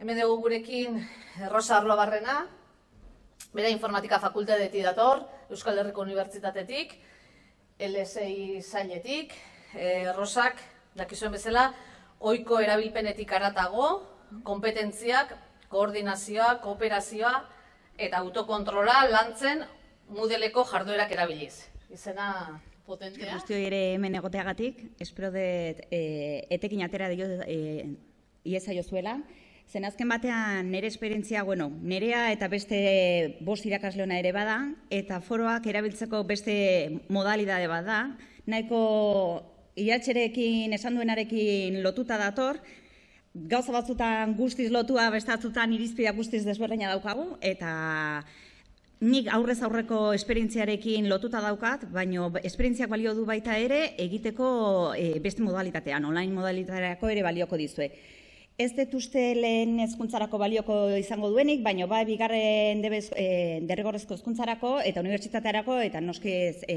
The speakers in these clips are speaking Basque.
Hemen dugu gurekin Rosa Arlobarrena, bera informatika fakultatetik dator, Euskal Herriko Unibertsitatetik, LSI zailetik, e, Rosak, dakizuen bezala, ohiko erabilpenetik aratago, kompetentziak, koordinazioa, kooperazioa eta autokontrola lantzen mudeleko jarduerak erabiliz. Izena potentea. Guztioi ere hemen egoteagatik, espero dut e, etekin atera dio e, iesa jozuela. Zen azken batean nire esperientzia, bueno, nerea eta beste bost irakasleona ere bada, eta foroak erabiltzeko beste modalidade bada, nahiko iatxerekin esan duenarekin lotuta dator, gauza batzutan guztiz lotua, bestatzutan irizpidea guztiz desberdina daukagu, eta nik aurrez aurreko esperientziarekin lotuta daukat, baina esperientziak balio du baita ere egiteko e, beste modalitatean, online modalitateako ere balioko dizue ez dut lehen ezkuntzarako balioko izango duenik, baina bai bigarren debez, e, derrigorrezko ezkuntzarako eta unibertsitatearako eta noski ez, e,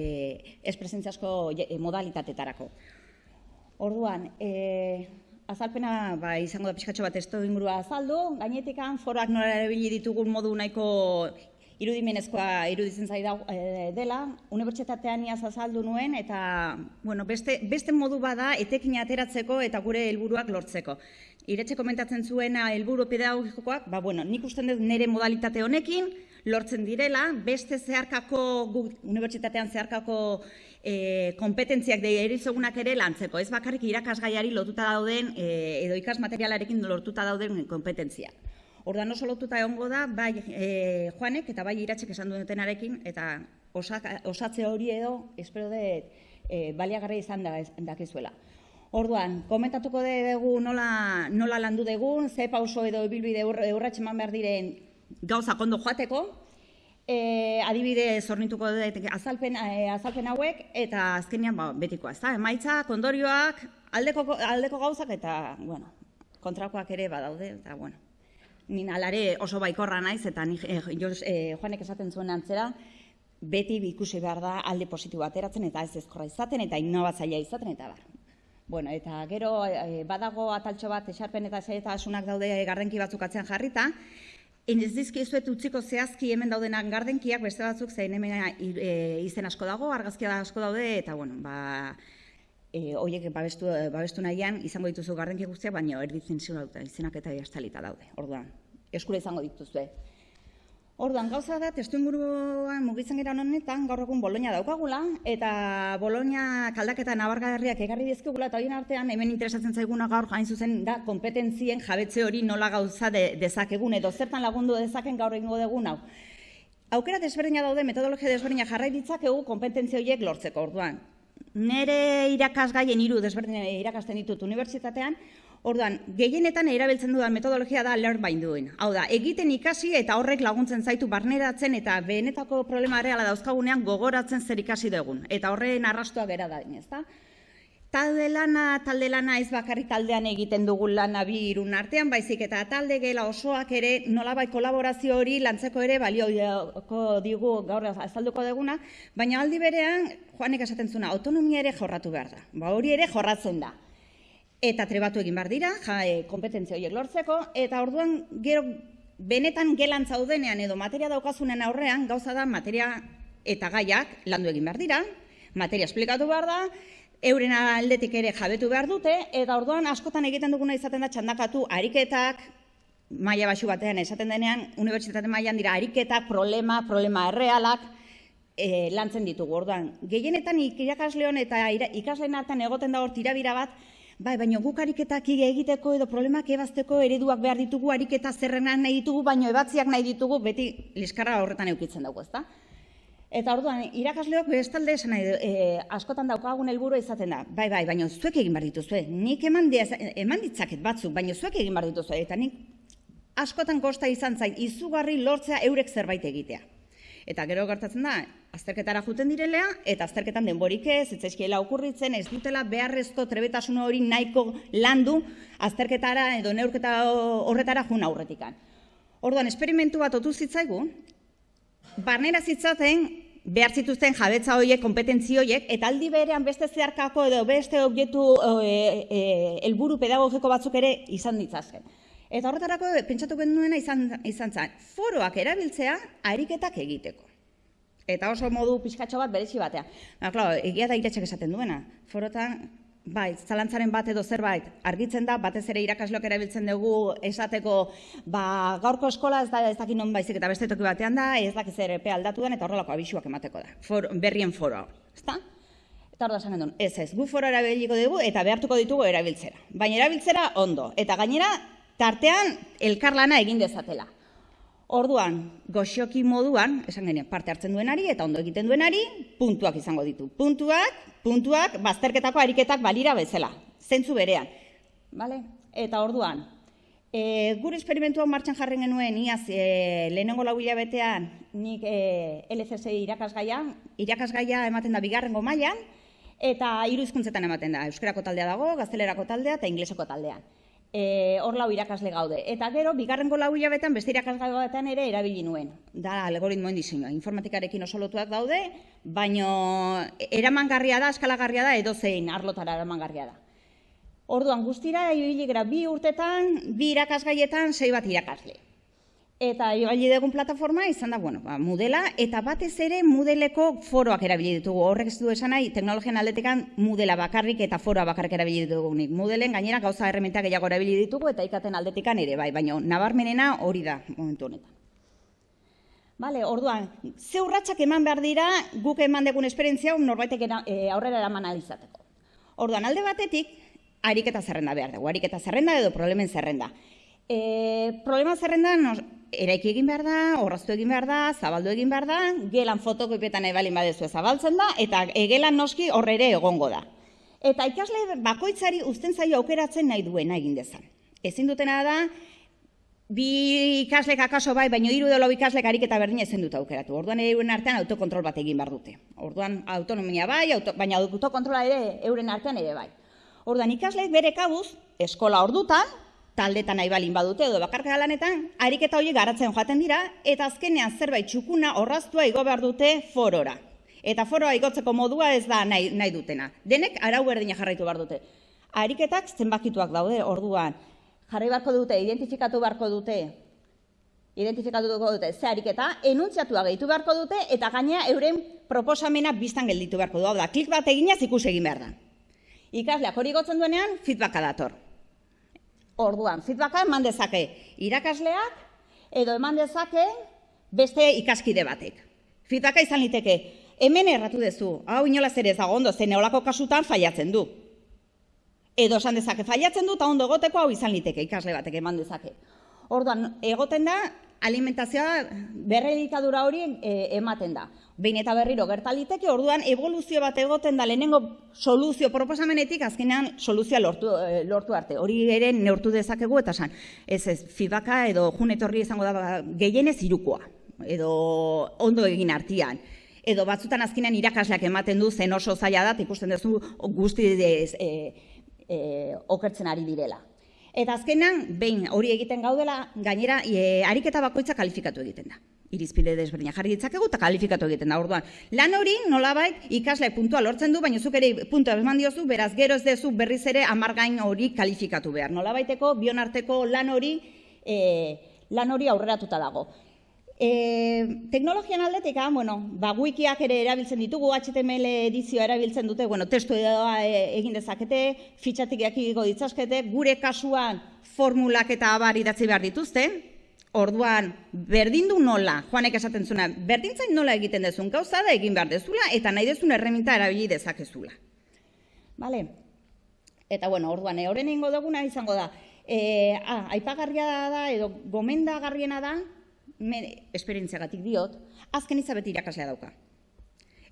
ez presentziasko e, modalitatetarako. Orduan, e, azalpena ba, izango da pixkatxo bat ez ingurua azaldu, gainetikan forak nola erabili ditugun modu nahiko irudimenezkoa iruditzen zai e, dela, unibertsitatean iaz azaldu nuen, eta bueno, beste, beste modu bada etekin ateratzeko eta gure helburuak lortzeko. Iretxe komentatzen zuena helburu pedagogikoak, ba, bueno, nik usten dut nire modalitate honekin, lortzen direla, beste zeharkako, unibertsitatean zeharkako e, kompetentziak de erizogunak ere lantzeko, ez bakarrik irakasgaiari lotuta dauden, e, edo ikas materialarekin lortuta dauden kompetentziak. Ordan oso lotuta egongo da, bai e, Juanek eta bai iratzek esan dutenarekin, eta osatze hori edo, espero dut, e, baliagarra izan da, dakizuela. Orduan, komentatuko dugu nola, nola landu dugun, ze pauso edo bilbide eurratxe eman behar diren gauza kondo joateko, e, adibide zornituko dut azalpen, e, azalpen hauek, eta azkenean ba, betikoa, ez da, emaitza, kondorioak, aldeko, aldeko gauzak, eta, bueno, kontrakoak ere badaude, eta, bueno, Nin alare oso baikorra naiz eta ni, eh, eh, Joanek esaten zuen antzera, beti ikusi behar da alde positibo ateratzen eta ez ezkorra izaten eta innovatzailea izaten eta bar. Bueno, eta gero eh, badago ataltxo bat esarpen eta asunak daude gardenki batzuk atzean jarrita, Ez dizkizuet utziko zehazki hemen daudenak gardenkiak, beste batzuk zein hemen e, izen asko dago, argazkia asko daude, eta bueno, ba, e, oiek babestu, babestu nahian, izango dituzu gardenki guztiak, baina erditzen dut, izenak eta jastalita daude, orduan, eskura izango dituzue. Orduan, gauza da, testu inguruan mugitzen gara honetan, gaur egun Bolonia daukagula, eta Bolonia kaldaketa nabargarriak egarri dizkigula, eta horien artean, hemen interesatzen zaiguna gaur jain zuzen da, kompetentzien jabetze hori nola gauza de, dezakegun, edo zertan lagundu dezaken gaur egingo degun hau. Aukera desberdina daude, metodologia desberdina jarrai ditzakegu kompetentzia horiek lortzeko, orduan. Nere irakasgaien hiru desberdin irakasten ditut unibertsitatean, orduan, gehienetan erabiltzen dudan metodologia da learn by doing. Hau da, egiten ikasi eta horrek laguntzen zaitu barneratzen eta benetako problema reala dauzkagunean gogoratzen zer ikasi dugun. Eta horren arrastua gera da, ezta? talde lana, talde lana ez bakarrik taldean egiten dugun lana bi irun artean, baizik eta talde gela osoak ere nolabai kolaborazio hori lantzeko ere balioko digu gaur azalduko deguna, baina aldi berean, Joanek esaten zuna, autonomia ere jorratu behar da. Ba hori ere jorratzen da. Eta trebatu egin behar dira, ja, e, kompetentzia horiek lortzeko, eta orduan gero benetan gelan zaudenean edo materia daukazunen aurrean, gauza da materia eta gaiak landu egin behar dira, materia esplikatu behar da, euren aldetik ere jabetu behar dute, eta orduan askotan egiten duguna izaten da txandakatu ariketak, maila basu batean esaten denean, unibertsitate mailan dira ariketak, problema, problema errealak, e, lantzen ditugu. Orduan, gehienetan irakasleon eta ikasleen artean egoten da hor tirabira bat, bai, baina guk ariketak egiteko edo problemak ebazteko ereduak behar ditugu, ariketa zerrenan nahi ditugu, baina ebatziak nahi ditugu, beti liskarra horretan eukitzen dugu, ezta? Eta orduan, irakasleok bestalde esan nahi, e, askotan daukagun helburu izaten da. Bai, bai, baina zuek egin behar dituzue. Nik eman, eman ditzaket batzuk, baina zuek egin behar dituzue. Eta nik askotan kosta izan zait, izugarri lortzea eurek zerbait egitea. Eta gero gertatzen da, azterketara juten direlea, eta azterketan denborik ez, ezkiela okurritzen, ez dutela beharrezko trebetasun hori nahiko landu azterketara edo neurketa horretara juna aurretikan. Orduan, esperimentu bat otu zitzaigu, barnera zitzaten behar zituzten jabetza horiek, kompetentzi horiek, eta aldi berean beste zeharkako edo beste objektu e, e, helburu pedagogiko batzuk ere izan ditzazken. Eta horretarako pentsatu genuena izan, izan zen, foroak erabiltzea ariketak egiteko. Eta oso modu pixkatxo bat berezi batean. Ba, klar, egia da iretxek esaten duena. Forotan, bai, zalantzaren bat edo zerbait argitzen da, batez ere irakasloak erabiltzen dugu esateko, ba, gaurko eskola ez da ez dakit non baizik eta beste toki batean da, ez dakit zer epe aldatu den eta horrelako abisuak emateko da. For, berrien foroa, ezta? Eta hor da esan ez ez, gu foro erabiliko dugu eta behartuko ditugu erabiltzera. Baina erabiltzera ondo, eta gainera tartean elkarlana egin dezatela. Orduan, goxoki moduan, esan genien, parte hartzen duenari eta ondo egiten duenari, puntuak izango ditu. Puntuak, puntuak, bazterketako ariketak balira bezala, zentzu berean. Vale? Eta orduan, e, gure esperimentuan martxan jarren genuen, iaz, e, lehenengo lau hilabetean, nik e, LCS irakasgaia, irakasgaia ematen da bigarrengo mailan, eta hiru hizkuntzetan ematen da, euskerako taldea dago, gaztelerako taldea eta ingleseko taldean e, hor lau irakasle gaude. Eta gero, bigarrengo lau hilabetan beste irakasle batean ere erabili nuen. Da, algoritmoen diseinua. Informatikarekin oso lotuak daude, baino eramangarria da, eskalagarria da, edo zein arlotara eramangarria da. Orduan, guztira, ibili bi urtetan, bi irakasgaietan, sei bat irakasle. Eta ibili dugun plataforma izan da, bueno, ba, mudela, eta batez ere mudeleko foroak erabili ditugu. Horrek ez du esan nahi, teknologian aldetekan mudela bakarrik eta foroa bakarrik erabili ditugu. Nik. Mudelen gainera gauza errementak gehiago erabili ditugu eta ikaten aldetikan ere, bai, baina nabarmenena hori da momentu honetan. Bale, orduan, ze urratsak eman behar dira guk eman dugun esperientzia norbaitek e, aurrera eraman alizateko. Orduan, alde batetik, ariketa zerrenda behar dugu, ariketa zerrenda edo problemen zerrenda. E, problema zerrenda, eraiki egin behar da, horraztu egin behar da, zabaldu egin behar da, gelan fotokopetan ebalin badezu zabaltzen da, eta egelan noski horre ere egongo da. Eta ikasle bakoitzari uzten zaio aukeratzen nahi duena egin dezan. Ezin dutena da, bi ikaslek akaso bai, baina hiru edo lau ikaslek ariketa berdina ezin dut aukeratu. Orduan euren artean autokontrol bat egin behar dute. Orduan autonomia bai, auto, baina autokontrola ere euren artean ere bai. Orduan ikasleek bere kabuz, eskola ordutan, taldetan nahi balin badute edo bakarka lanetan, ariketa horiek garatzen joaten dira, eta azkenean zerbait txukuna horraztua igo behar dute forora. Eta foroa igotzeko modua ez da nahi, nahi dutena. Denek arau berdina jarraitu behar dute. Ariketak zenbakituak daude orduan. Jarri beharko dute, identifikatu beharko dute, identifikatu dute ze ariketa, enuntziatua gehitu beharko dute, eta gaina euren proposamena biztan gelditu beharko du. Hau da, klik bat eginaz ikus egin behar da. Ikasleak hori gotzen duenean, feedbacka dator. Orduan, feedbacka eman dezake irakasleak edo eman dezake beste ikaskide batek. Feedbacka izan liteke, hemen erratu dezu, hau inolaz ere ez ondo, zen neolako kasutan faiatzen du. Edo esan dezake, faiatzen du eta ondo egoteko hau izan liteke ikasle batek eman dezake. Orduan, egoten da, alimentazioa berredikadura hori e, ematen da. Behin eta berriro gertaliteke, orduan evoluzio bat egoten da lehenengo soluzio proposamenetik azkenean soluzioa lortu, e, lortu arte. Hori ere neurtu dezakegu eta san, ez ez, fibaka edo junetorri izango da ba, gehienez irukoa, edo ondo egin artian. Edo batzutan azkenean irakasleak ematen du zen oso zaila da, ikusten duzu guzti e, e, okertzen ari direla. Eta azkenan, behin hori egiten gaudela, gainera, e, ariketa bakoitza kalifikatu egiten da. Irizpide desberdina jarri ditzakegu eta kalifikatu egiten da. Orduan, lan hori nolabait ikasle puntua lortzen du, baina zuk ere puntua eman diozu, beraz gero ez dezu berriz ere amargain hori kalifikatu behar. Nolabaiteko, bionarteko lan hori, e, lan hori aurreratuta dago. E, teknologian aldetik, ah, bueno, ba, wikiak ere erabiltzen ditugu, HTML edizioa erabiltzen dute, bueno, testu edoa e, egin dezakete, fitxatik jakiko ditzazkete, gure kasuan formulak eta abar idatzi behar dituzte, orduan, berdin du nola, joanek esaten zuna, berdintzain nola egiten dezun, gauza da egin behar dezula, eta nahi dezun erreminta erabili dezakezula. Vale? Eta, bueno, orduan, e, horren ingo duguna izango da, e, ah, aipagarria da, edo gomendagarriena da, esperientziagatik diot, azken izabeti irakaslea dauka.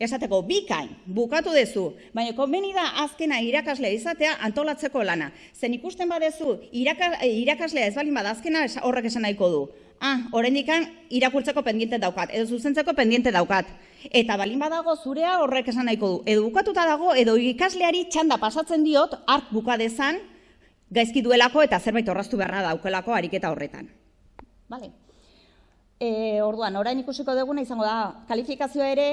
Esateko, bikain, bukatu dezu, baina konbeni da azkena irakaslea izatea antolatzeko lana. Zen ikusten badezu, iraka, irakaslea ez balin bada azkena horrek esan nahiko du. Ah, dikan irakurtzeko pendiente daukat, edo zuzentzeko pendiente daukat. Eta balin badago zurea horrek esan nahiko du. Edo bukatuta dago, edo ikasleari txanda pasatzen diot, ark bukadezan, gaizki duelako eta zerbait horraztu beharra daukelako ariketa horretan. Vale. E, orduan, orain ikusiko duguna izango da, kalifikazioa ere,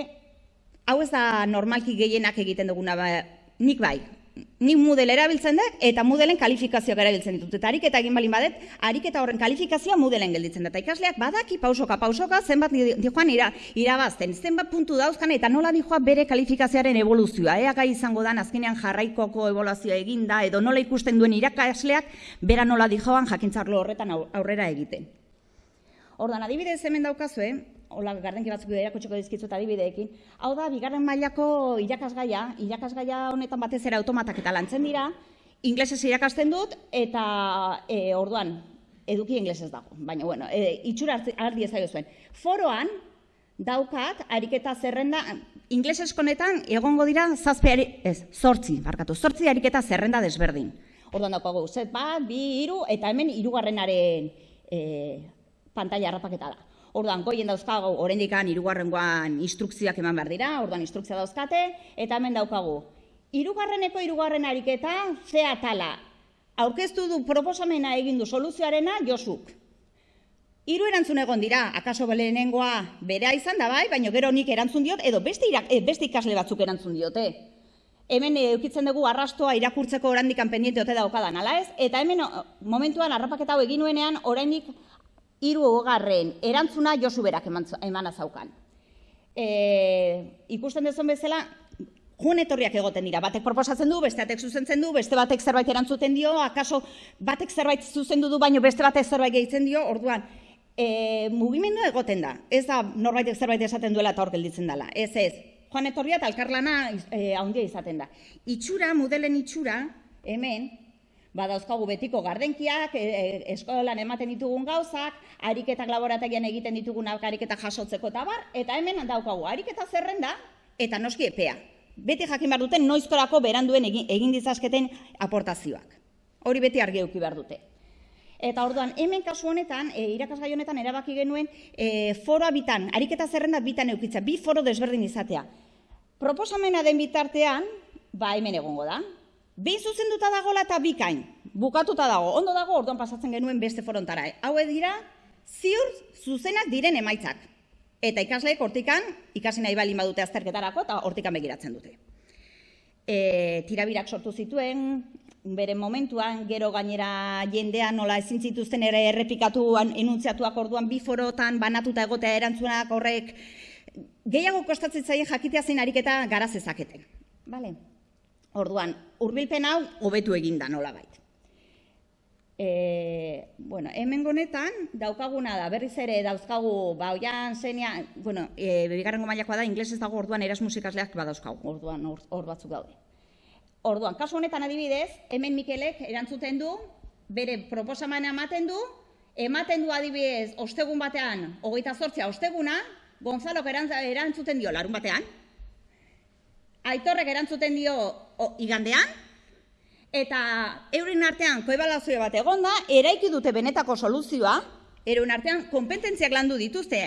hau ez da normalki gehienak egiten duguna, ba, nik bai, Nik Moodle erabiltzen dut eta Moodleen kalifikazioak erabiltzen ditut. Eta ariketa egin balin badet, ariketa horren kalifikazioa Moodleen gelditzen da. Eta ikasleak badaki pausoka pausoka zenbat di- dijoan ira, irabazten, zenbat puntu dauzkan eta nola dijoa bere kalifikazioaren evoluzioa. Ea gai izango dan azkenean jarraikoko eboluzioa eginda edo nola ikusten duen irakasleak bera nola dijoan jakintzarlo horretan au- aurrera egiten. Ordan adibidez hemen daukazue, hola gardenki batzuk erakutsiko dizkizut adibideekin. Hau da bigarren mailako irakasgaia, irakasgaia honetan batez ere automatak eta lantzen dira, inglesez irakasten dut eta e, orduan eduki inglesez dago. Baina bueno, e, itxura hartzi- har diezaiozuen. Foroan daukat ariketa zerrenda inglesezko honetan egongo dira zazpi ari, ez, zortzi, barkatu, zortzi ariketa zerrenda desberdin. Orduan daukagu, zet bat, bi, hiru eta hemen hirugarrenaren e, pantalla harrapaketa da. Orduan, goien dauzkagu, oraindik hirugarrengoan instrukzioak eman behar dira, orduan instrukzioa dauzkate, eta hemen daukagu. Hirugarreneko hirugarren ariketa, ze atala. Aurkeztu du proposamena egin du soluzioarena Josuk. Hiru erantzun egon dira, akaso lehenengoa berea izan da bai, baina gero nik erantzun diot, edo beste, irak, eh, beste ikasle batzuk erantzun diote. Hemen eh, eukitzen dugu arrastoa irakurtzeko orandikan pendiente ote daukadan, ala ez? Eta hemen momentuan harrapaketa hau egin nuenean, oraindik hiru hogarren erantzuna Josu berak eman, emana zaukan. E, ikusten dezun bezala, Jun etorriak egoten dira, batek proposatzen du, beste batek zuzentzen du, beste batek zerbait erantzuten dio, akaso batek zerbait zuzendu du, baino beste batek zerbait gehitzen dio, orduan, e, mugimendu egoten da. Ez da norbaitek zerbait esaten duela eta hor gelditzen dela. Ez ez. Joan etorria eta elkarlana e, handia izaten da. Itxura, modelen itxura, hemen, badauzkagu betiko gardenkiak, e, e, eskolan ematen ditugun gauzak, ariketak laborategian egiten ditugunak ariketak jasotzeko eta bar, eta hemen daukagu ariketa zerrenda eta noski epea. Beti jakin behar duten noizkorako beranduen egin, egin dizazketen aportazioak. Hori beti argi eduki behar dute. Eta orduan, hemen kasu honetan, e, irakasgai honetan erabaki genuen e, foroa bitan, ariketa zerrenda bitan eukitza, bi foro desberdin izatea. Proposamena den bitartean, ba hemen egongo da. Behin zuzenduta dagola eta bikain, bukatuta dago, ondo dago, orduan pasatzen genuen beste forontara. Haue dira, ziur zuzenak diren emaitzak. Eta ikasleek hortikan, ikasi nahi bali badute azterketarako, eta hortikan begiratzen dute. E, tirabirak sortu zituen, bere momentuan, gero gainera jendea nola ezin zituzten ere errepikatuan enuntziatuak orduan bi forotan banatuta egotea erantzunak horrek gehiago kostatzen zaien jakitea zein ariketa gara zezaketen. Bale? Orduan, hurbilpen hau hobetu egin da nolabait. E, bueno, hemen honetan daukaguna da, berriz ere dauzkagu, ba, oian zenia, bueno, e, bigarrengo mailakoa da, inglesez dago orduan Erasmus ikasleak badauzkagu, orduan hor, hor batzuk daude. Orduan, kasu honetan adibidez, hemen Mikelek erantzuten du, bere proposamena ematen du, ematen du adibidez, ostegun batean, hogeita zortzia osteguna, Gonzalok erantz- erantzuten dio larun batean, Aitorrek erantzuten dio o, igandean, eta euren artean koebalazio bat egonda, eraiki dute benetako soluzioa, euren artean kompetentziak landu dituzte,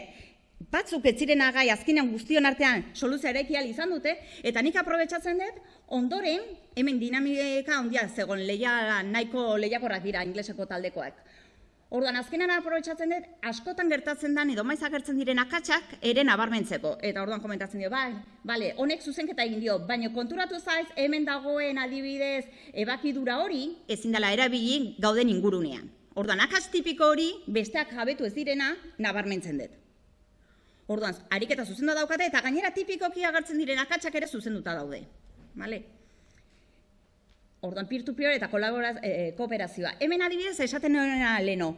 batzuk ez ziren gai azkenean guztion artean soluzioa eraiki izan dute, eta nik aprobetsatzen dut, ondoren, hemen dinamika handia zegoen leia, nahiko lehiakorrak dira ingleseko taldekoak. Orduan, azkenan aprobetsatzen dut, askotan gertatzen den edo maiz agertzen diren akatsak ere nabarmentzeko. Eta orduan komentatzen dio, bai, bale, honek zuzenketa egin dio, baina konturatu zaiz, hemen dagoen adibidez ebakidura hori, ezin dela erabili gauden ingurunean. Orduan, akats tipiko hori, besteak jabetu ez direna, nabarmentzen dut. Orduan, ariketa zuzendu daukate, eta gainera tipikoki agertzen diren akatsak ere zuzenduta daude. Vale? Orduan, peer-to-peer eta kolaboraz, e, kooperazioa. Hemen adibidez, esaten nuena leno,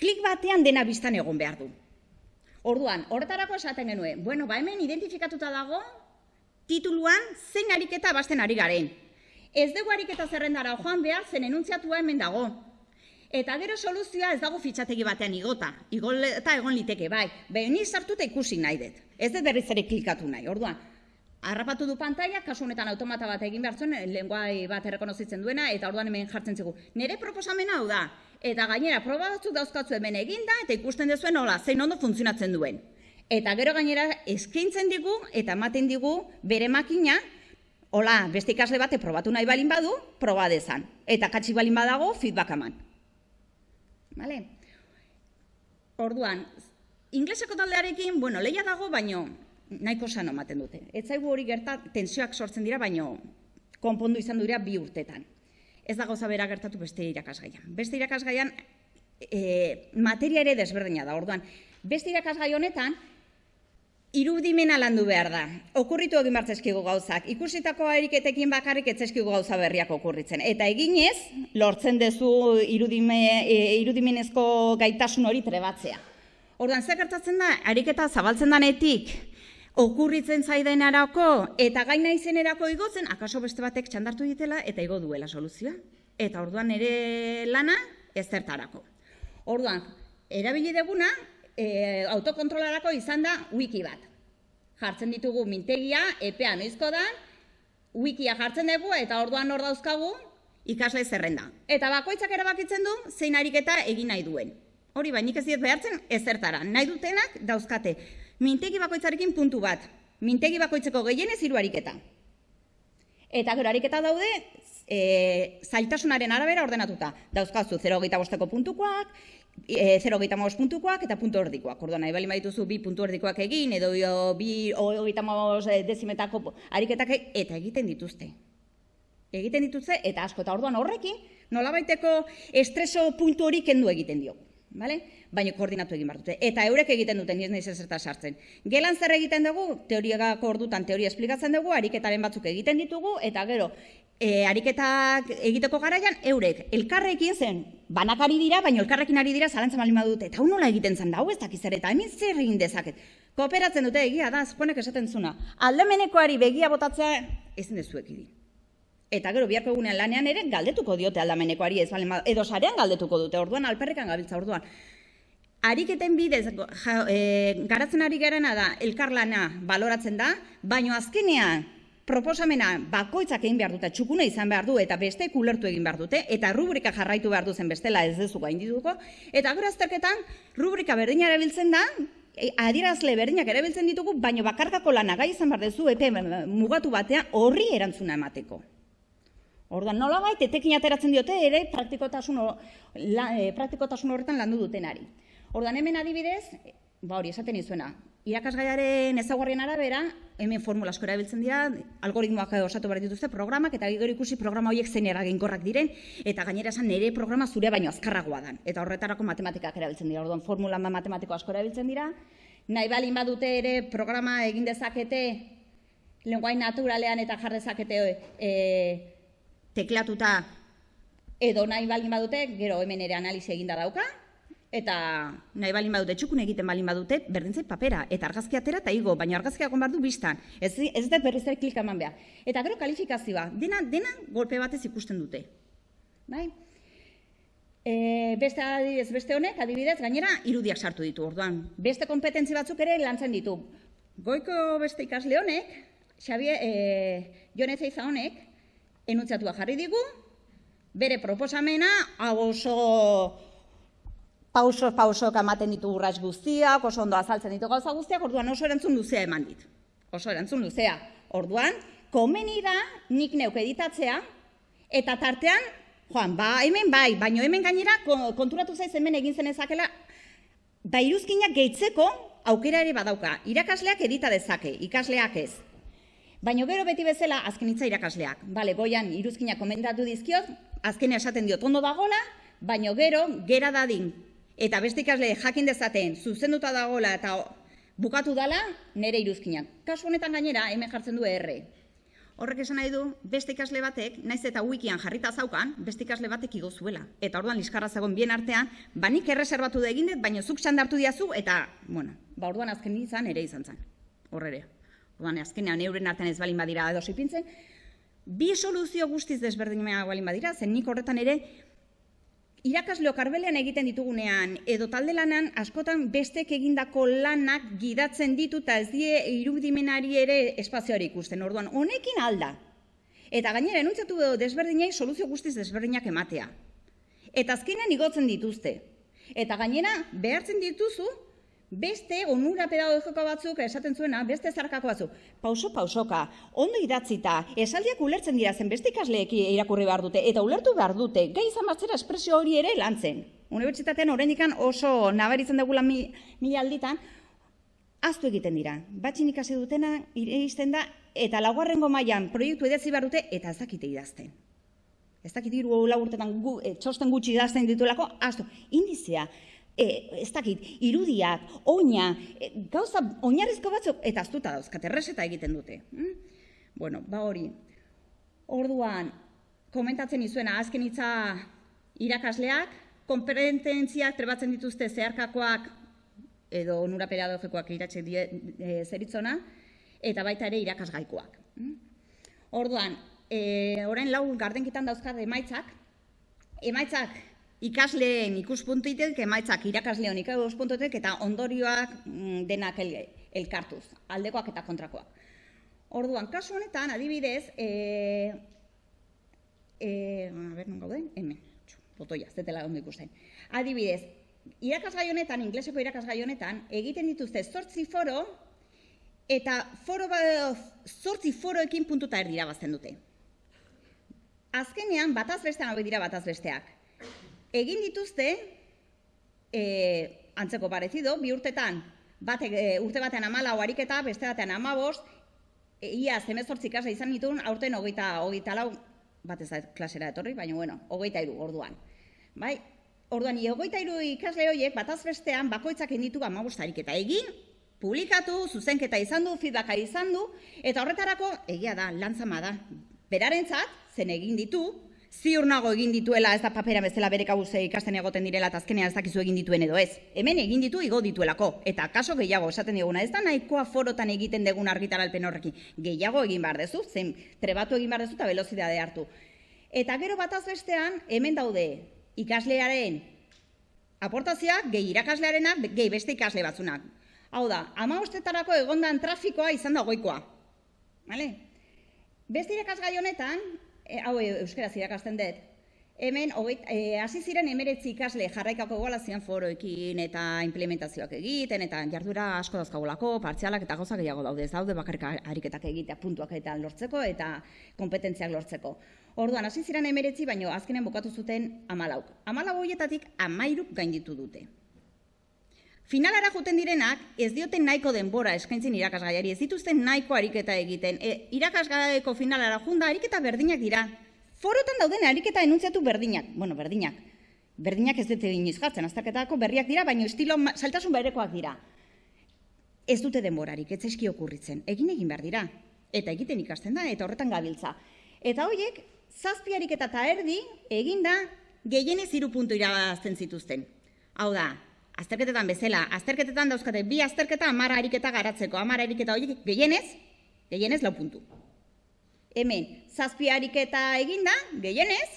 klik batean dena biztan egon behar du. Orduan, horretarako esaten genuen, bueno, ba hemen identifikatuta dago, tituluan zein ariketa basten ari garen. Ez dugu ariketa zerrendara joan behar, zen enuntziatua hemen dago. Eta gero soluzioa ez dago fitxategi batean igota. Igol eta egon liteke, bai. Behin sartuta ikusi nahi dut. Ez dut berriz ere klikatu nahi. Orduan, harrapatu du pantalla, kasu honetan automata bat egin behar zuen, lenguai bat errekonozitzen duena, eta orduan hemen jartzen zigu. Nere proposamena hau da, eta gainera proba batzuk dauzkatzu hemen eginda, eta ikusten dezuen hola, zein ondo funtzionatzen duen. Eta gero gainera eskaintzen digu, eta ematen digu bere makina, hola, beste ikasle bate probatu nahi balin badu, proba dezan. Eta katxi balin badago, feedback eman. Vale? Orduan, ingleseko taldearekin, bueno, leia dago, baino nahiko sano ematen dute. Ez zaigu hori gerta, tensioak sortzen dira, baino konpondu izan dira bi urtetan. Ez da gauza bera gertatu beste irakasgaian. Beste irakasgaian e, materia ere desberdina da. Orduan, beste irakasgai honetan, irudimena landu behar da. Okurritu egin bartzezkigu gauzak. Ikusitako eriketekin bakarrik etzezkigu gauza berriak okurritzen. Eta eginez, lortzen dezu irudime, e, irudimenezko gaitasun hori trebatzea. Orduan, zer gertatzen da, ariketa zabaltzen danetik, okurritzen zaiden arako, eta gaina izenerako igotzen, akaso beste batek txandartu ditela, eta igo duela soluzioa. Eta orduan ere lana, ez zertarako. Orduan, erabili deguna, e, autokontrolarako izan da wiki bat. Jartzen ditugu mintegia, epea noizko da, wikia jartzen dugu eta orduan hor dauzkagu ikasle zerrenda. Eta bakoitzak erabakitzen du zein ariketa egin nahi duen. Hori bainik ez diet behartzen ezertara. Nahi dutenak dauzkate. Mintegi bakoitzarekin puntu bat. Mintegi bakoitzeko gehienez hiru ariketa. Eta gero ariketa daude e, zailtasunaren arabera ordenatuta. Dauzkazu 0,8 bosteko puntukoak, e, 0,8 puntukoak eta puntu erdikoak. Orduan, nahi bali badituzu bi puntu erdikoak egin, edo bi 0,8 dezimetako ariketak e, eta egiten dituzte. Egiten dituzte eta asko. Eta orduan horrekin, nolabaiteko estreso puntu hori kendu egiten diogu. Vale? Baina koordinatu egin behar dute. Eta eurek egiten duten, ez nahi zerta sartzen. Gelan zer egiten dugu, teoriagako ordutan teoria esplikatzen dugu, ariketaren batzuk egiten ditugu, eta gero, e, ariketak egiteko garaian, eurek, elkarrekin zen, banakari dira, baina elkarrekin ari dira, zalantzen bali dute, eta nola egiten zen da, hau ez dakiz ere, eta hemen zer egin dezaket. Kooperatzen dute egia da, zukonek esaten zuna. Aldemenekoari begia botatzea, ezin dezuek idin. Eta gero biharko egunean lanean ere galdetuko diote aldamenekoari ez bale, edo sarean galdetuko dute orduan alperrikan gabiltza orduan. Ariketen bidez ja, e, garatzen ari garena da elkarlana baloratzen da, baino azkenean proposamena bakoitzak egin behar dute, txukuna izan behar du eta beste kulertu egin behar dute, eta rubrika jarraitu behar duzen bestela ez dezu gain dituko, eta gero azterketan rubrika berdina erabiltzen da, e, adierazle berdinak erabiltzen ditugu, baino bakarkako lana gai izan behar duzu, epe mugatu batean horri erantzuna emateko. Orduan, nola baita, etekin ateratzen diote ere praktikotasun, la, e, praktikotasun horretan landu dutenari. Orduan, hemen adibidez, ba hori, esaten izuena, irakasgaiaren ezaguarrien arabera, hemen formula asko erabiltzen dira, algoritmoak osatu behar dituzte programak, eta gero ikusi programa horiek zein eraginkorrak diren, eta gainera esan nire programa zure baino azkarragoa dan. Eta horretarako matematikak erabiltzen dira, orduan formula matematiko asko erabiltzen dira, nahi balin badute ere programa egin dezakete, lenguain naturalean eta jardezakete e, teklatuta edo nahi balin badute, gero hemen ere analizi eginda dauka, eta nahi balin badute, txukun egiten balin badute, berdintzei papera, eta argazki atera eta igo, baina argazkia egon behar du biztan, ez, ez da berriz ere klik eman behar. Eta gero kalifikazioa, dena, dena golpe batez ikusten dute. Bai? E, beste adibidez, beste honek, adibidez, gainera, irudiak sartu ditu, orduan. Beste kompetentzi batzuk ere lantzen ditu. Goiko beste ikasle honek, Xavier, e, Jonez Eiza honek, enuntzatua jarri digu, bere proposamena, hau oso pauso pauso ematen ditu urrats guztiak, oso ondo azaltzen ditu gauza guztiak, orduan oso erantzun luzea eman dit. Oso erantzun luzea. Orduan, komeni da nik neuk editatzea, eta tartean, joan, ba, hemen bai, baino hemen gainera konturatu zaiz hemen egin zen ezakela, ba, iruzkinak gehitzeko aukera ere badauka. Irakasleak edita dezake, ikasleak ez. Baina gero beti bezala azken hitza irakasleak. Bale, goian iruzkinak komendatu dizkiot, azkenia esaten diot ondo dagola, baina gero gera dadin. Eta beste ikasle jakin dezaten zuzenduta dagola eta bukatu dala nere iruzkinak. Kasu honetan gainera hemen jartzen du erre. Horrek esan nahi du, beste ikasle batek, naiz eta wikian jarrita zaukan, beste ikasle batek igo zuela. Eta orduan liskarra zegoen bien artean, banik erreserbatu da egin dut, baina zuk txandartu diazu, eta, bueno, ba orduan azken izan ere izan zen. Horrere. Orduan, azkenean euren artean ez balin badira edo ipintzen, bi soluzio guztiz desberdinea balin badira, zen nik horretan ere, irakasleo karbelean egiten ditugunean, edo talde lanan, askotan bestek egindako lanak gidatzen ditu eta ez die irudimenari ere espazioari ikusten. Orduan, honekin alda. Eta gainera, enuntzatu desberdinei soluzio guztiz desberdinak ematea. Eta azkenean igotzen dituzte. Eta gainera, behartzen dituzu, beste onura pedagogiko batzuk esaten zuena, beste zarkako batzuk, pauso pausoka, ondo idatzita, esaldiak ulertzen dira zen beste ikasleeki irakurri behar dute, eta ulertu behar dute, gai izan batzera espresio hori ere lantzen. Unibertsitatean horrendikan oso nabaritzen dugula mila alditan, aztu egiten dira. Batxin ikasi dutena, izten da, eta laugarrengo mailan proiektu idatzi behar dute, eta ez dakite idazten. Ez dakit hiru lau urtetan gu, e, txosten gutxi idazten dituelako, asto, indizea, e, ez dakit, irudiak, oina, e, gauza oinarrizko batzuk, eta aztuta dauzkate, reseta egiten dute. Hm? Bueno, ba hori, orduan, komentatzen izuena, azken hitza irakasleak, konferentziak trebatzen dituzte zeharkakoak edo onura pedagogikoak iratxe die, e, zeritzona, eta baita ere irakasgaikoak. Hm? Orduan, e, orain lau gardenkitan dauzkat emaitzak, emaitzak ikasleen ikuspuntuitek, emaitzak irakasleon ikuspuntuitek, eta ondorioak mm, denak el, elkartuz, aldekoak eta kontrakoak. Orduan, kasu honetan, adibidez, e, e, a ber, non gauden? Hemen, botoia, zetela ondo ikusten. Adibidez, irakasgai honetan, ingleseko irakasgai honetan, egiten dituzte zortzi foro, eta foro ba, zortzi foroekin puntuta erdira dute. Azkenean, bataz bestean hau dira bataz besteak. Egin dituzte, e, antzeko parezido, bi urtetan, bate, e, urte batean amala ariketa, beste batean amabost, e, ia zemezortzi kasa izan nituen, aurten hogeita, hogeita lau, bat da klasera etorri, baina bueno, hogeita iru orduan. Bai? Orduan, hogeita iru ikasle horiek, bataz bestean, bakoitzak inditu amabost ariketa. Egin, publikatu, zuzenketa izan du, feedbacka izan du, eta horretarako, egia da, lantzama da, berarentzat, zen egin ditu, ziur nago egin dituela ez da papera bezala bere kabuze ikasten egoten direla eta azkenean ez dakizu egin dituen edo ez. Hemen egin ditu igo dituelako eta kaso gehiago esaten diguna ez da nahikoa forotan egiten degun argitaralpen horrekin. Gehiago egin behar dezu, zen trebatu egin behar dezu eta velozidade hartu. Eta gero bataz bestean hemen daude ikaslearen aportazioak gehi irakaslearenak gehi beste ikasle batzunak. Hau da, ama ustetarako egondan trafikoa izan da goikoa. Vale? Beste irakasgai honetan, e, hau e, euskaraz irakasten dut, hemen e, hasi e, ziren emeretzi ikasle jarraikako egualazioan foroekin eta implementazioak egiten, eta jardura asko dauzkagolako, partzialak eta gauza gehiago daude, ez daude bakarrik ariketak egitea puntuak eta lortzeko eta kompetentziak lortzeko. Orduan, hasi ziren emeretzi, baino azkenen bukatu zuten amalauk. Amalau horietatik amairuk gainditu dute. Finalara joten direnak, ez dioten nahiko denbora eskaintzen irakasgaiari, ez dituzten nahiko ariketa egiten. E, irakasgaiko finalara junda ariketa berdinak dira. Forotan dauden ariketa enuntziatu berdinak. Bueno, berdinak. Berdinak ez dute iniz jartzen, azterketako berriak dira, baina estilo saltasun berekoak dira. Ez dute denborarik, ez eski okurritzen. Egin egin behar dira. Eta egiten ikasten da, eta horretan gabiltza. Eta horiek, zazpi ariketa eta erdi, eginda, gehienez iru puntu irabazten zituzten. Hau da, azterketetan bezala, azterketetan dauzkate bi azterketa amara ariketa garatzeko, amara ariketa horiek gehienez, gehienez lau puntu. Hemen, zazpi ariketa eginda, gehienez,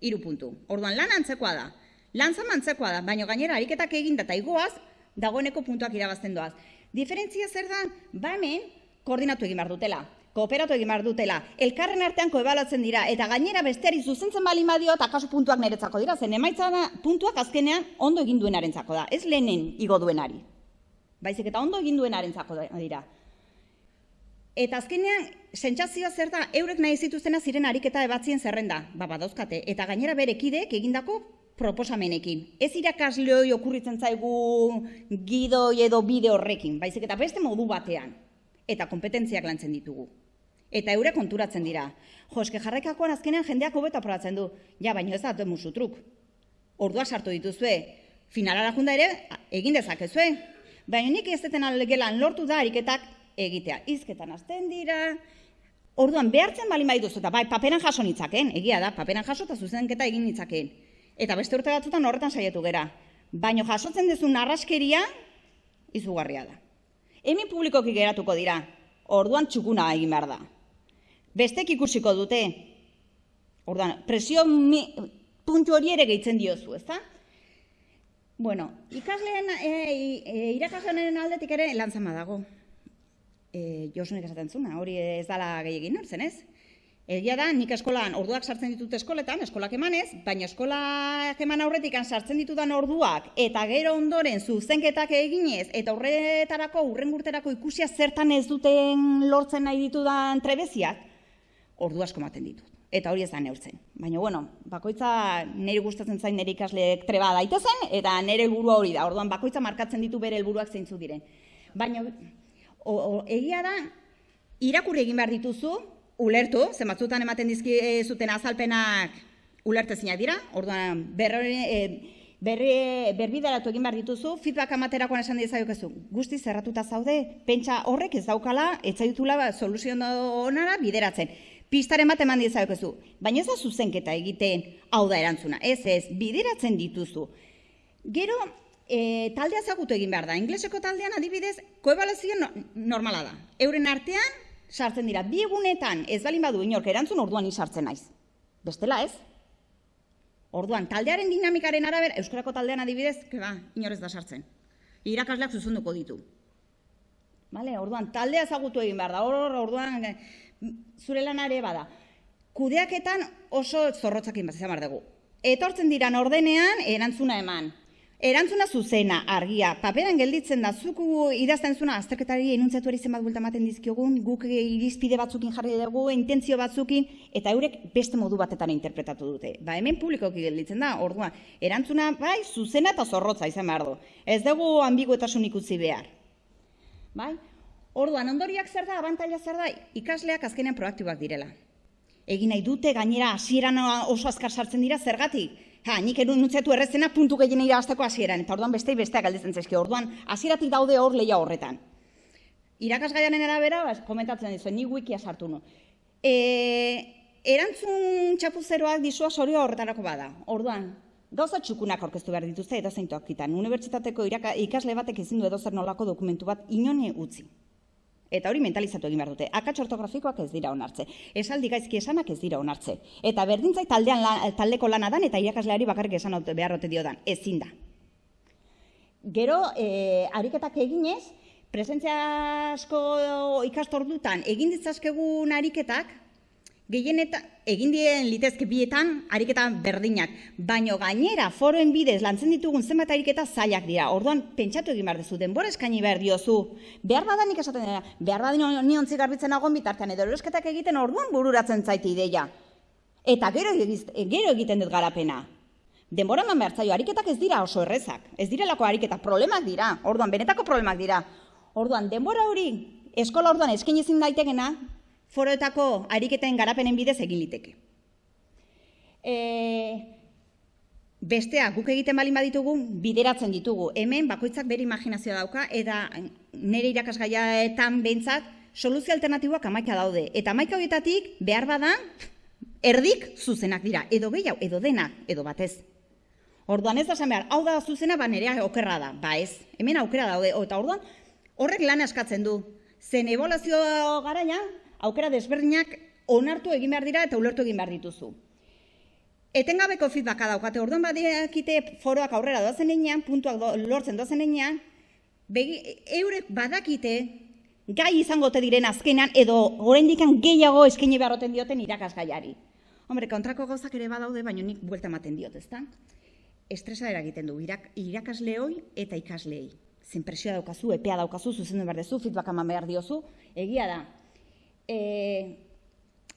iru puntu. Orduan lan antzekoa da, lan antzekoa da, baina gainera ariketak eginda eta igoaz, dagoeneko puntuak irabazten doaz. Diferentzia zer da, ba hemen, koordinatu egin behar dutela kooperatu egin behar dutela, elkarren artean koebalatzen dira, eta gainera besteari zuzentzen bali madio, eta kasu puntuak niretzako dira, zen emaitza da, puntuak azkenean ondo egin duenarentzako da, ez lehenen igo duenari. Baizik eta ondo egin duenarentzako dira. Eta azkenean, sentsazioa zer da, eurek nahi zituztena ziren ariketa ebatzien zerrenda, ba, badauzkate, eta gainera berekidek egindako proposamenekin. Ez irakasleoi okurritzen zaigu gidoi edo bide horrekin, baizik eta beste modu batean, eta kompetentziak lantzen ditugu eta eure konturatzen dira. Jo, eske jarraikakoan azkenean jendeak hobeta probatzen du. Ja, baino ez da dut musu truk. Ordua sartu dituzue. Finalara junda ere, egin dezakezue. Baina nik ez deten gelan lortu da ariketak egitea. Izketan azten dira. Orduan, behartzen bali bai duzu, eta bai, paperan jaso nitzaken, egia da, paperan jaso eta zuzenketa egin nitzaken. Eta beste urte batzutan horretan saietu gera. Baina jasotzen duzu narraskeria, izugarria da. Hemen publikoki geratuko dira, orduan txukuna egin behar da bestek ikusiko dute. Ordan, presio mi, puntu hori ere gehitzen diozu, ezta? Bueno, ikasleen, e, e, irakasleen aldetik ere lantzama dago. E, Josunek esaten zuna, hori ez dala gehiagin nortzen, ez? Egia da, nik eskolan orduak sartzen ditut eskoletan, eskolak emanez, baina eskolak eman aurretik sartzen ditudan orduak, eta gero ondoren zuzenketak eginez, eta horretarako, urren ikusia zertan ez duten lortzen nahi ditudan trebeziak, ordu asko maten ditut. Eta hori ez da neurtzen. Baina, bueno, bakoitza nire gustatzen zain nire ikasleek treba daitezen, eta nire helburua hori da. Orduan, bakoitza markatzen ditu bere helburuak zeintzu diren. Baina, o, o, egia da, irakurri egin behar dituzu, ulertu, ze batzutan ematen dizki e, zuten azalpenak ulertezinak dira, orduan berri, e, berri, berbideratu egin behar dituzu, feedback amaterakoan esan dizaiokezu, guzti zerratuta zaude, pentsa horrek ez daukala, etzaitula ba, soluzio onara bideratzen. Pistaren bat eman dizaiokezu, baina ez da zuzenketa egiten hau da erantzuna, ez ez, bideratzen dituzu. Gero, e, taldea zagutu egin behar da, ingleseko taldean adibidez, koebalazio no, normala da. Euren artean, sartzen dira, bi egunetan ez balin badu inork erantzun orduan sartzen naiz. Bestela ez? Orduan, taldearen dinamikaren arabera, Euskarako taldean adibidez, ke ba, inorez da sartzen. Irakasleak zuzunduko ditu. Vale, orduan, taldea ezagutu egin behar da, hor, orduan, zure lanare bada. Kudeaketan oso zorrotzakin bat izan dugu. Etortzen diran ordenean, erantzuna eman. Erantzuna zuzena, argia, paperan gelditzen da, zuku idazten zuna, azterketari enuntziatu eri zenbat bulta maten dizkiogun, guk irizpide batzukin jarri dugu, intentzio batzukin, eta eurek beste modu batetan interpretatu dute. Ba, hemen publikoki gelditzen da, orduan, erantzuna, bai, zuzena eta zorrotza izan behar du. Ez dugu ambiguetasun utzi behar. Bai? Orduan, ondoriak zer da, abantaila zer da, ikasleak azkenean proaktibak direla. Egin nahi dute, gainera, hasieran oso azkar sartzen dira, zergatik? Ha, nik erun nutzetu errezena puntu gehien irabazteko hasieran, eta orduan beste besteak galdetzen zaizki, orduan hasieratik daude hor leia horretan. Irakasgaiaren arabera, bas, komentatzen dizu, ni wikia sartu nu. E, erantzun txapuzeroak dizua sorio horretarako bada, orduan, gauza txukunak orkestu behar dituzte edo zeintuak kitan. Unibertsitateko ikasle batek ezin du edo zer nolako dokumentu bat inone utzi. Eta hori mentalizatu egin behar dute. Akats ortografikoak ez dira onartze. Esaldi gaizki esanak ez dira onartze. Eta berdintzai taldean taldeko lana dan eta irakasleari bakarrik esan behar ote dio dan. Ezin da. Gero, e, ariketak eginez, presentzia asko ikastordutan egin ditzazkegun ariketak, Gehienetan, egin dien litezke bietan, ariketa berdinak, baino gainera foroen bidez lantzen ditugun zenbat ariketa zailak dira. Orduan, pentsatu egin behar duzu, denbora eskaini behar diozu. Behar badanik esaten dira, behar badan ni ontzi garbitzen agon bitartean, edo erosketak egiten orduan bururatzen zaiti ideia. Eta gero, gero egiten dut garapena. Denbora eman behar zaio, ariketak ez dira oso errezak. Ez direlako ariketak, problemak dira. Orduan, benetako problemak dira. Orduan, denbora hori, eskola orduan eskin ezin daitekena, foroetako ariketen garapenen bidez egin liteke. E, bestea, guk egiten balin baditugu, bideratzen ditugu. Hemen, bakoitzak bere imaginazioa dauka, eta nire irakasgaiaetan behintzat, soluzio alternatiboak amaika daude. Eta amaika horietatik, behar bada, erdik zuzenak dira. Edo gehiago, edo denak, edo batez. Orduan ez da esan behar, hau da zuzena, ba nerea okerra da. Ba ez, hemen aukera daude. Eta orduan, horrek lan askatzen du. Zen evolazio garaia, aukera desberdinak onartu egin behar dira eta ulertu egin behar dituzu. Etengabeko feedbacka daukate, orduan badiakite foroak aurrera doazen enean, puntuak lortzen doazen enean, eurek badakite gai izango te diren azkenan edo oraindikan gehiago eskaini beharroten dioten irakasgaiari. Hombre, kontrako gauzak ere badaude, baina nik buelta ematen diot, ezta? Estresa eragiten du, irak, irakasleoi eta ikaslei. Zen presioa daukazu, epea daukazu, zuzendu behar dezu, feedback eman behar diozu, egia da, e,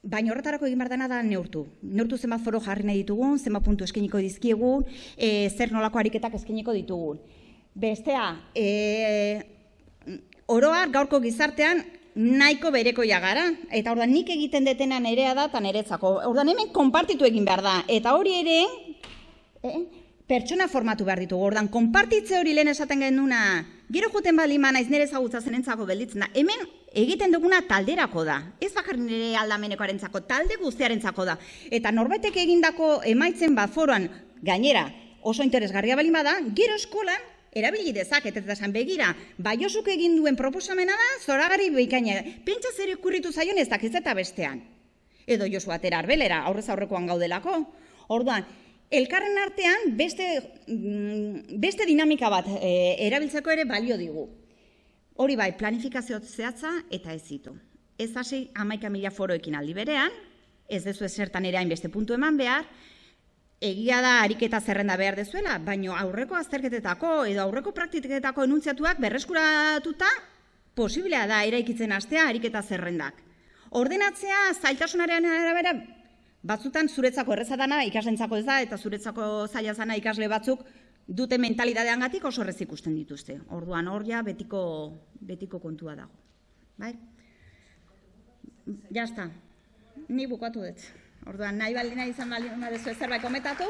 baina horretarako egin behar dena da neurtu. Neurtu zenbat foro jarri nahi ditugun, zenbat puntu eskeniko dizkiegun, e, zer nolako ariketak eskeniko ditugun. Bestea, e, oroar gaurko gizartean nahiko bereko jagara, eta ordan nik egiten detena nerea da eta neretzako. Ordan hemen konpartitu egin behar da, eta hori ere, eh, pertsona formatu behar ditugu. Ordan konpartitze hori lehen esaten genuna, gero juten bali ma naiz nere zagutza zenentzako belditzen da. Hemen egiten duguna talderako da. Ez bakar nire aldamenekoarentzako, talde guztiarentzako da. Eta norbaitek egindako emaitzen bat foroan gainera oso interesgarria bali da, gero eskolan erabili dezak, eta esan begira, baiosuk egin duen proposamena da, zoragari behikaina, pentsa zer ikurritu zaion ez dakiz eta bestean. Edo Josu atera arbelera, aurrez aurrekoan gaudelako. Orduan, elkarren artean beste, mm, beste dinamika bat e, erabiltzeko ere balio digu. Hori bai, planifikazio zehatza eta ez zitu. Ez hasi amaika mila foroekin aldi berean, ez dezu esertan ere hainbeste puntu eman behar, egia da ariketa zerrenda behar dezuela, baino aurreko azterketetako edo aurreko praktiketako enuntziatuak berreskuratuta posiblea da eraikitzen astea ariketa zerrendak. Ordenatzea zailtasunaren arabera batzutan zuretzako erreza dana ikaslentzako ez da eta zuretzako zaila zana ikasle batzuk dute mentalidadean gatik oso errez ikusten dituzte. Orduan hor ja betiko, betiko kontua dago. Bai? Ja está. Ni bukatu dut. Orduan, nahi baldin nahi izan baldin baduzu zerbait komentatu?